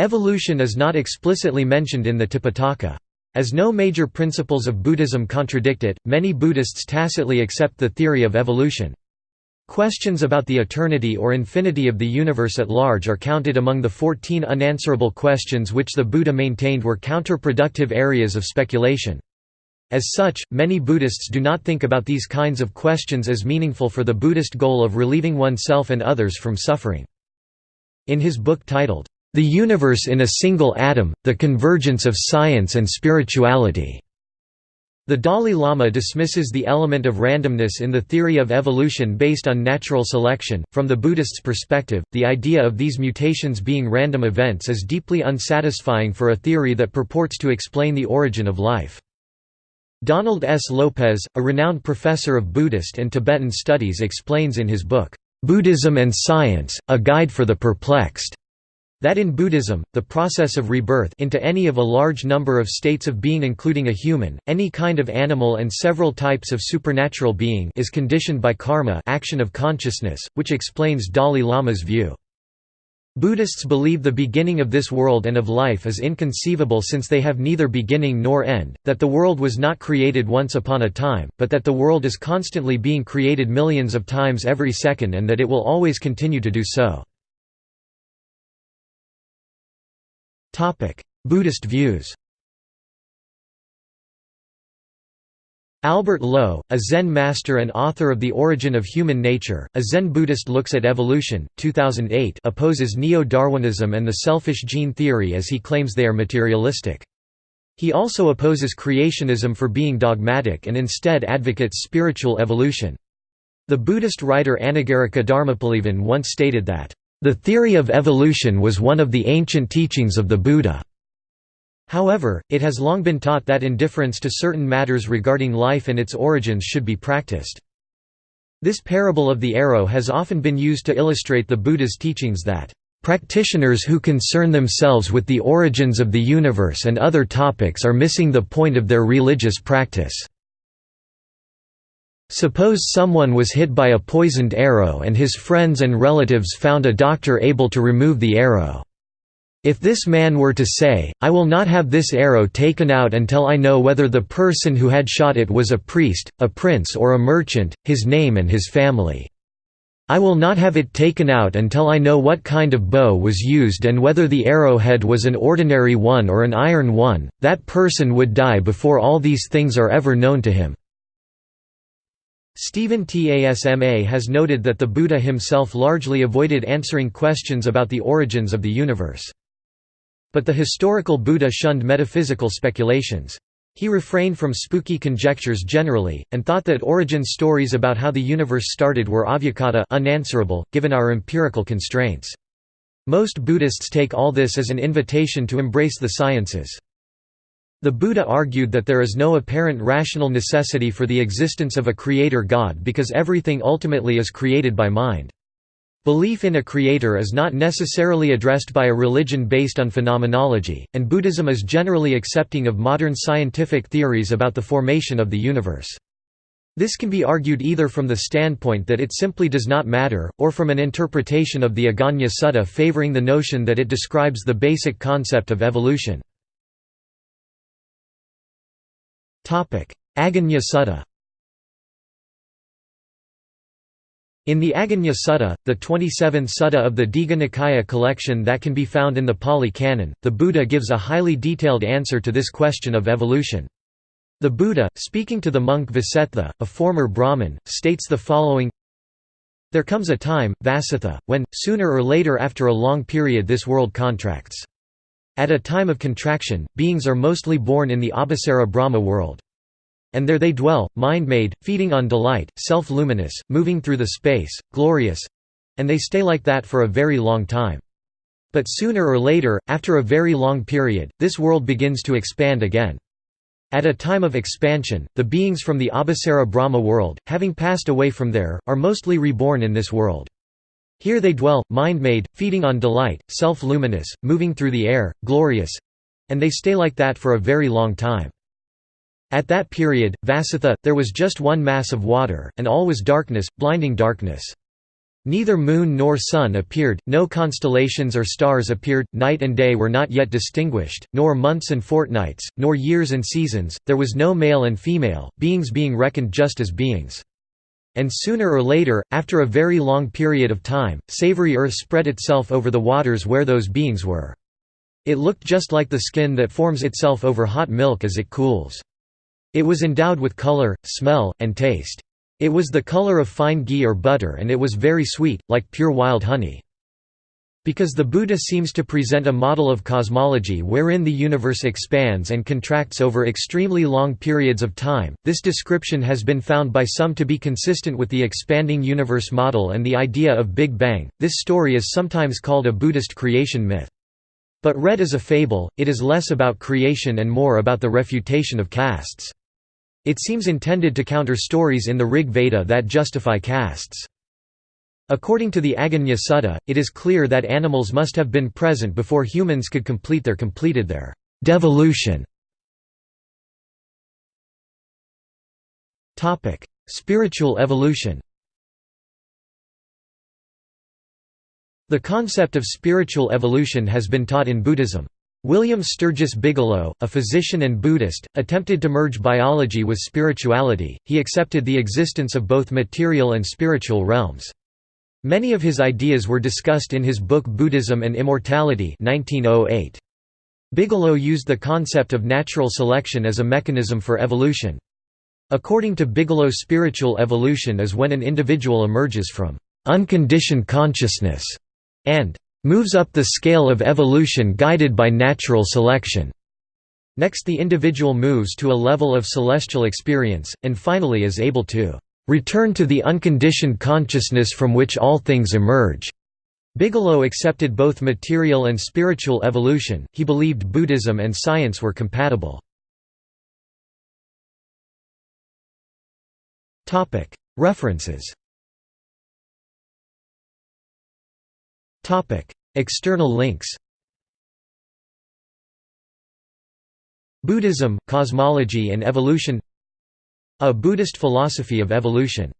Evolution is not explicitly mentioned in the Tipitaka. As no major principles of Buddhism contradict it, many Buddhists tacitly accept the theory of evolution. Questions about the eternity or infinity of the universe at large are counted among the 14 unanswerable questions which the Buddha maintained were counterproductive areas of speculation. As such, many Buddhists do not think about these kinds of questions as meaningful for the Buddhist goal of relieving oneself and others from suffering. In his book titled, The Universe in a Single Atom, The Convergence of Science and Spirituality, the Dalai Lama dismisses the element of randomness in the theory of evolution based on natural selection. From the Buddhist's perspective, the idea of these mutations being random events is deeply unsatisfying for a theory that purports to explain the origin of life. Donald S. Lopez, a renowned professor of Buddhist and Tibetan studies explains in his book, "'Buddhism and Science, A Guide for the Perplexed' That in Buddhism, the process of rebirth into any of a large number of states of being including a human, any kind of animal and several types of supernatural being is conditioned by karma action of consciousness, which explains Dalai Lama's view. Buddhists believe the beginning of this world and of life is inconceivable since they have neither beginning nor end, that the world was not created once upon a time, but that the world is constantly being created millions of times every second and that it will always continue to do so. Buddhist views Albert Low, a Zen master and author of The Origin of Human Nature, a Zen Buddhist looks at evolution, 2008 opposes neo-Darwinism and the selfish gene theory as he claims they are materialistic. He also opposes creationism for being dogmatic and instead advocates spiritual evolution. The Buddhist writer Anagarika Dharmapalavan once stated that, the theory of evolution was one of the ancient teachings of the Buddha. However, it has long been taught that indifference to certain matters regarding life and its origins should be practiced. This parable of the arrow has often been used to illustrate the Buddha's teachings that, "...practitioners who concern themselves with the origins of the universe and other topics are missing the point of their religious practice." Suppose someone was hit by a poisoned arrow and his friends and relatives found a doctor able to remove the arrow. If this man were to say, I will not have this arrow taken out until I know whether the person who had shot it was a priest, a prince or a merchant, his name and his family. I will not have it taken out until I know what kind of bow was used and whether the arrowhead was an ordinary one or an iron one, that person would die before all these things are ever known to him. Stephen T. Asma has noted that the Buddha himself largely avoided answering questions about the origins of the universe. But the historical Buddha shunned metaphysical speculations. He refrained from spooky conjectures generally, and thought that origin stories about how the universe started were avyakata unanswerable, given our empirical constraints. Most Buddhists take all this as an invitation to embrace the sciences. The Buddha argued that there is no apparent rational necessity for the existence of a creator God because everything ultimately is created by mind. Belief in a creator is not necessarily addressed by a religion based on phenomenology, and Buddhism is generally accepting of modern scientific theories about the formation of the universe. This can be argued either from the standpoint that it simply does not matter, or from an interpretation of the Aggañña Sutta favoring the notion that it describes the basic concept of evolution. Aggañña Sutta In the Aggañña Sutta, the 27th sutta of the Digha Nikaya collection that can be found in the Pali Canon, the Buddha gives a highly detailed answer to this question of evolution. The Buddha, speaking to the monk Vasetha, a former Brahmin, states the following There comes a time, Vasatha, when, sooner or later after a long period this world contracts. At a time of contraction, beings are mostly born in the Abhassara Brahma world. And there they dwell, mind-made, feeding on delight, self-luminous, moving through the space, glorious—and they stay like that for a very long time. But sooner or later, after a very long period, this world begins to expand again. At a time of expansion, the beings from the Abhassara Brahma world, having passed away from there, are mostly reborn in this world. Here they dwell, mind-made, feeding on delight, self-luminous, moving through the air, glorious—and they stay like that for a very long time. At that period, Vasatha, there was just one mass of water, and all was darkness, blinding darkness. Neither moon nor sun appeared, no constellations or stars appeared, night and day were not yet distinguished, nor months and fortnights, nor years and seasons, there was no male and female, beings being reckoned just as beings. And sooner or later, after a very long period of time, savory earth spread itself over the waters where those beings were. It looked just like the skin that forms itself over hot milk as it cools. It was endowed with color, smell, and taste. It was the color of fine ghee or butter and it was very sweet, like pure wild honey. Because the Buddha seems to present a model of cosmology wherein the universe expands and contracts over extremely long periods of time, this description has been found by some to be consistent with the expanding universe model and the idea of Big Bang. This story is sometimes called a Buddhist creation myth. But read as a fable, it is less about creation and more about the refutation of castes. It seems intended to counter stories in the Rig Veda that justify castes. According to the Aggañña Sutta, it is clear that animals must have been present before humans could complete their completed their devolution. Topic: Spiritual evolution The concept of spiritual evolution has been taught in Buddhism. William Sturgis Bigelow, a physician and Buddhist, attempted to merge biology with spirituality, he accepted the existence of both material and spiritual realms. Many of his ideas were discussed in his book Buddhism and Immortality 1908. Bigelow used the concept of natural selection as a mechanism for evolution. According to Bigelow spiritual evolution is when an individual emerges from «unconditioned consciousness» and moves up the scale of evolution guided by natural selection. Next the individual moves to a level of celestial experience, and finally is able to return to the unconditioned consciousness from which all things emerge. Bigelow accepted both material and spiritual evolution, he believed Buddhism and science were compatible. References External links Buddhism, Cosmology and Evolution A Buddhist Philosophy of Evolution